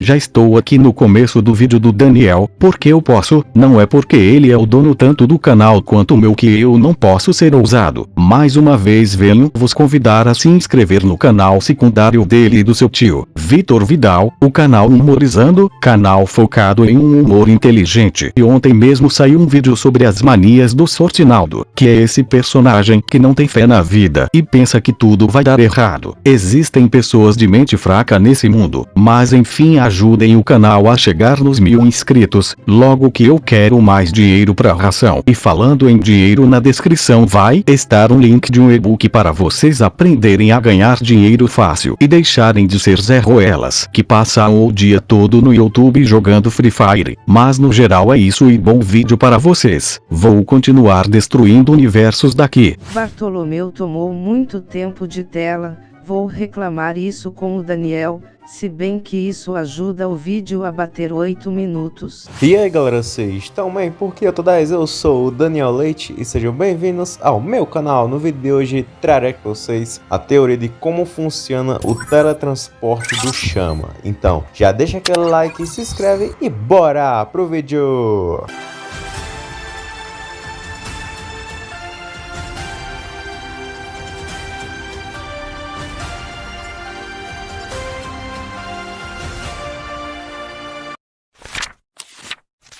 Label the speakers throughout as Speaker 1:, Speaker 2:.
Speaker 1: Já estou aqui no começo do vídeo do Daniel, porque eu posso, não é porque ele é o dono tanto do canal quanto meu que eu não posso ser ousado. Mais uma vez venho vos convidar a se inscrever no canal secundário dele e do seu tio, Vitor Vidal, o canal Humorizando, canal focado em um humor inteligente. E ontem mesmo saiu um vídeo sobre as manias do Sortinaldo, que é esse personagem que não tem fé na vida e pensa que tudo vai dar errado. Existem pessoas de mente fraca nesse mundo, mas enfim a ajudem o canal a chegar nos mil inscritos, logo que eu quero mais dinheiro pra ração. E falando em dinheiro na descrição vai estar um link de um e-book para vocês aprenderem a ganhar dinheiro fácil e deixarem de ser Zé Ruelas que passam o dia todo no YouTube jogando Free Fire. Mas no geral é isso e bom vídeo para vocês. Vou continuar destruindo universos daqui.
Speaker 2: Bartolomeu tomou muito tempo de tela, vou reclamar isso com o Daniel, se bem que isso ajuda o vídeo a bater 8 minutos.
Speaker 3: E aí galera, vocês estão bem? Porque eu tô 10, eu sou o Daniel Leite e sejam bem-vindos ao meu canal. No vídeo de hoje trarei com vocês a teoria de como funciona o teletransporte do Chama. Então, já deixa aquele like, se inscreve e bora pro vídeo!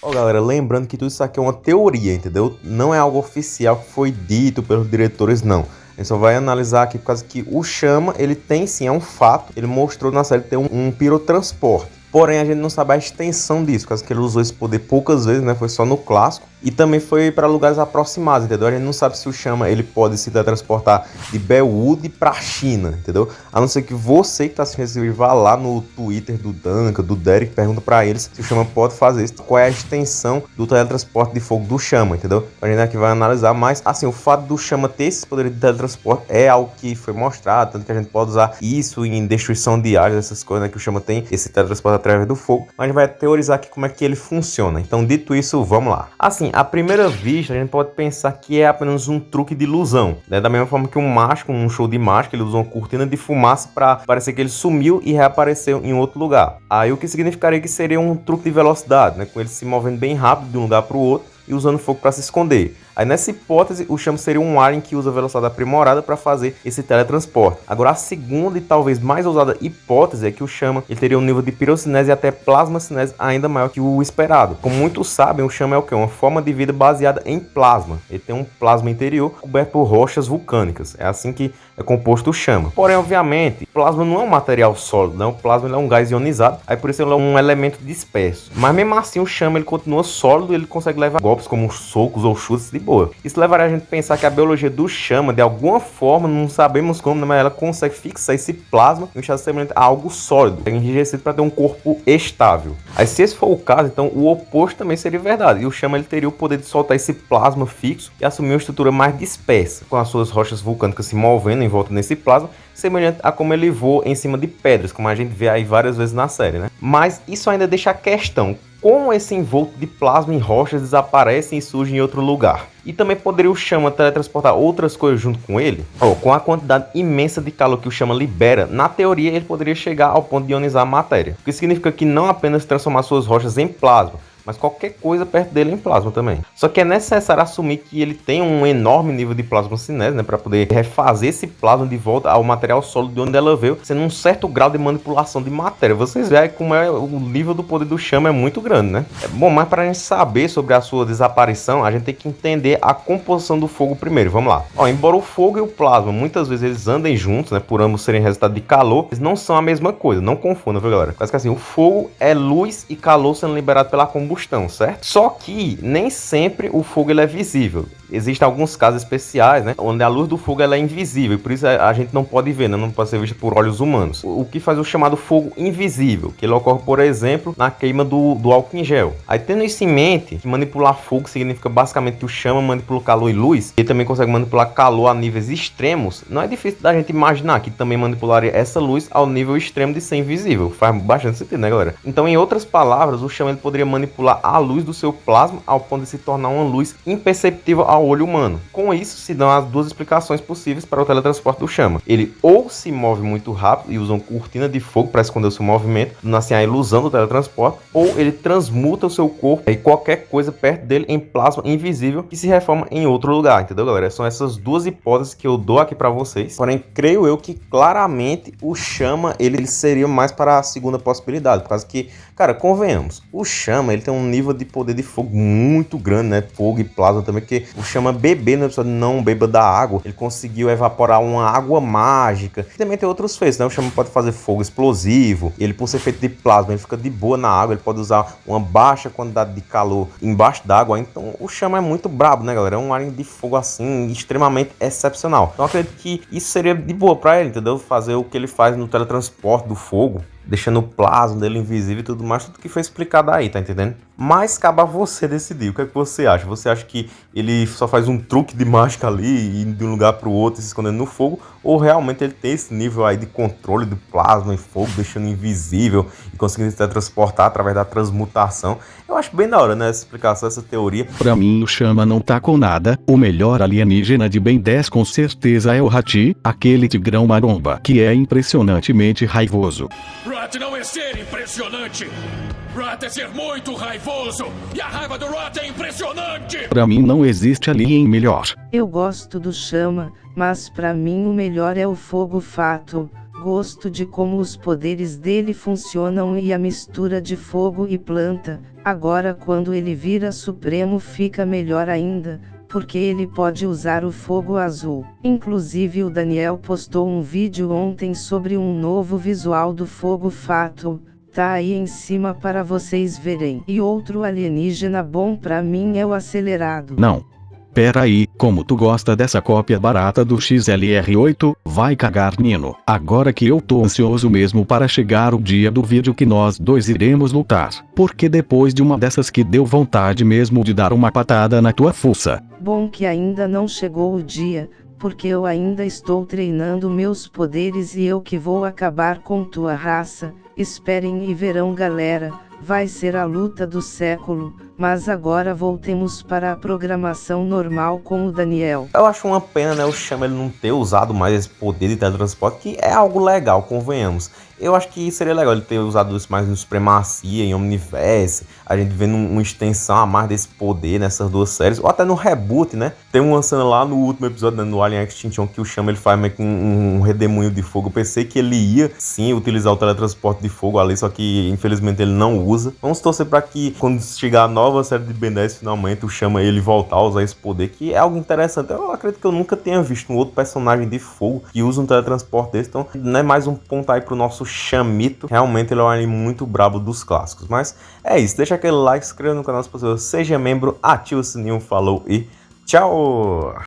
Speaker 3: Ó, oh, galera, lembrando que tudo isso aqui é uma teoria, entendeu? Não é algo oficial que foi dito pelos diretores, não. A gente só vai analisar aqui por causa que o Chama, ele tem sim, é um fato. Ele mostrou na série ter um, um pirotransporte. Porém, a gente não sabe a extensão disso, causa que ele usou esse poder poucas vezes, né? Foi só no clássico. E também foi para lugares aproximados, entendeu? A gente não sabe se o Chama ele pode se teletransportar de Bellwood para China, entendeu? A não ser que você que está esse vídeo vá lá no Twitter do Duncan, do Derek, pergunta para eles se o Chama pode fazer isso, qual é a extensão do teletransporte de fogo do Chama, entendeu? A gente aqui vai analisar, mas assim, o fato do Chama ter esse poder de teletransporte é algo que foi mostrado, tanto que a gente pode usar isso em destruição de áreas, essas coisas, né? Que o Chama tem esse teletransporte através do fogo, mas vai teorizar aqui como é que ele funciona. Então, dito isso, vamos lá. Assim, à primeira vista, a gente pode pensar que é apenas um truque de ilusão, né? Da mesma forma que um mágico, um show de mágica, ele usou uma cortina de fumaça para parecer que ele sumiu e reapareceu em outro lugar. Aí o que significaria que seria um truque de velocidade, né? Com ele se movendo bem rápido de um lugar para o outro e usando fogo para se esconder. Aí nessa hipótese, o chamo seria um alien que usa velocidade aprimorada para fazer esse teletransporte. Agora a segunda e talvez mais ousada hipótese é que o chama ele teria um nível de pirocinese e até plasmacinese ainda maior que o esperado. Como muitos sabem, o chama é o que? Uma forma de vida baseada em plasma. Ele tem um plasma interior coberto por rochas vulcânicas. É assim que é composto o chama. Porém, obviamente, plasma não é um material sólido, não. O plasma é um gás ionizado, aí por isso ele é um elemento disperso. Mas mesmo assim, o chama ele continua sólido e ele consegue levar golpes como socos ou chutes de boa. Isso levaria a gente a pensar que a biologia do chama, de alguma forma, não sabemos como, mas ela consegue fixar esse plasma em um estado semelhante a algo sólido, enrijecido para ter um corpo estável. Aí se esse for o caso, então o oposto também seria verdade. E o chama ele teria o poder de soltar esse plasma fixo e assumir uma estrutura mais dispersa, com as suas rochas vulcânicas se movendo em volta nesse plasma, semelhante a como ele voa em cima de pedras, como a gente vê aí várias vezes na série, né? Mas isso ainda deixa a questão, como esse envolto de plasma em rochas desaparece e surge em outro lugar? E também poderia o Chama teletransportar outras coisas junto com ele? Oh, com a quantidade imensa de calor que o Chama libera, na teoria ele poderia chegar ao ponto de ionizar a matéria. O que significa que não apenas transformar suas rochas em plasma, mas qualquer coisa perto dele em plasma também. Só que é necessário assumir que ele tem um enorme nível de plasma cinese, né, para poder refazer esse plasma de volta ao material sólido de onde ela veio, sendo um certo grau de manipulação de matéria. Vocês veem como é o nível do poder do chama é muito grande, né? É bom, mas para a gente saber sobre a sua desaparição, a gente tem que entender a composição do fogo primeiro. Vamos lá. Ó, embora o fogo e o plasma muitas vezes eles andem juntos, né, por ambos serem resultado de calor, eles não são a mesma coisa. Não confunda, viu, galera? Quase que assim, o fogo é luz e calor sendo liberado pela combustão combustão, certo? Só que nem sempre o fogo ele é visível. Existem alguns casos especiais, né, onde a luz do fogo ela é invisível, por isso a gente não pode ver, né, não pode ser vista por olhos humanos. O que faz o chamado fogo invisível, que ele ocorre, por exemplo, na queima do, do álcool em gel. Aí tendo isso em mente, que manipular fogo significa basicamente que o chama manipula calor e luz, e também consegue manipular calor a níveis extremos, não é difícil da gente imaginar que também manipularia essa luz ao nível extremo de ser invisível. Faz bastante sentido, né, galera? Então, em outras palavras, o chama ele poderia manipular manipular a luz do seu plasma ao ponto de se tornar uma luz imperceptível ao olho humano. Com isso, se dão as duas explicações possíveis para o teletransporte do chama. Ele ou se move muito rápido e usa uma cortina de fogo para esconder o seu movimento, dando assim a ilusão do teletransporte, ou ele transmuta o seu corpo e qualquer coisa perto dele em plasma invisível que se reforma em outro lugar, entendeu, galera? São essas duas hipóteses que eu dou aqui para vocês. Porém, creio eu que claramente o chama ele seria mais para a segunda possibilidade, por causa que, cara, convenhamos, o chama ele tem um nível de poder de fogo muito grande, né? Fogo e plasma também, que o chama bebê no episódio não beba da água, ele conseguiu evaporar uma água mágica. Também tem outros feitos, né? O chama pode fazer fogo explosivo, ele por ser feito de plasma, ele fica de boa na água, ele pode usar uma baixa quantidade de calor embaixo d'água, então o chama é muito brabo, né, galera? É um alien de fogo assim, extremamente excepcional. Então acredito que isso seria de boa para ele, entendeu? Fazer o que ele faz no teletransporte do fogo, deixando o plasma dele invisível e tudo mais, tudo que foi explicado aí, tá entendendo? Mas cabe a você decidir. O que é que você acha? Você acha que ele só faz um truque de mágica ali, indo de um lugar para o outro e se escondendo no fogo? Ou realmente ele tem esse nível aí de controle do plasma e fogo, deixando invisível e conseguindo se transportar através da transmutação? Eu acho bem da hora, né, essa explicação, essa teoria.
Speaker 1: Pra mim o Chama não tá com nada, o melhor alienígena de Ben 10 com certeza é o Hati, aquele tigrão maromba, que é impressionantemente raivoso.
Speaker 4: Rot não é ser impressionante! Rot é ser muito raivoso! E a raiva do Rot é impressionante!
Speaker 1: Pra mim não existe alien melhor.
Speaker 2: Eu gosto do chama, mas pra mim o melhor é o fogo fato. Gosto de como os poderes dele funcionam e a mistura de fogo e planta. Agora, quando ele vira supremo, fica melhor ainda, porque ele pode usar o fogo azul. Inclusive, o Daniel postou um vídeo ontem sobre um novo visual do fogo fato. Tá aí em cima para vocês verem. E outro alienígena bom pra mim é o acelerado.
Speaker 1: Não. Pera aí, como tu gosta dessa cópia barata do XLR8, vai cagar Nino. Agora que eu tô ansioso mesmo para chegar o dia do vídeo que nós dois iremos lutar. Porque depois de uma dessas que deu vontade mesmo de dar uma patada na tua fuça.
Speaker 2: Bom que ainda não chegou o dia, porque eu ainda estou treinando meus poderes e eu que vou acabar com tua raça. Esperem e verão galera, vai ser a luta do século, mas agora voltemos para a programação normal com o Daniel.
Speaker 3: Eu acho uma pena, né, o Chama ele não ter usado mais esse poder de teletransporte, que é algo legal, convenhamos. Eu acho que seria legal ele ter usado isso mais no Supremacia, em Omniverse, a gente vendo uma extensão a mais desse poder nessas duas séries, ou até no reboot, né? Tem uma cena lá no último episódio, né, no Alien Extinction, que o Chama ele faz meio que um, um redemoinho de fogo. Eu pensei que ele ia, sim, utilizar o teletransporte de fogo ali, só que infelizmente ele não usa. Vamos torcer para que quando chegar a nova série de Ben 10, finalmente o Chama ele voltar a usar esse poder, que é algo interessante. Eu acredito que eu nunca tenha visto um outro personagem de fogo que usa um teletransporte desse, então não é mais um ponto aí pro nosso Chamito. Realmente ele é um anime muito brabo dos clássicos. Mas é isso, deixa aquele like, se inscreva no canal se possível, seja membro, ativa o sininho, falou e tchau!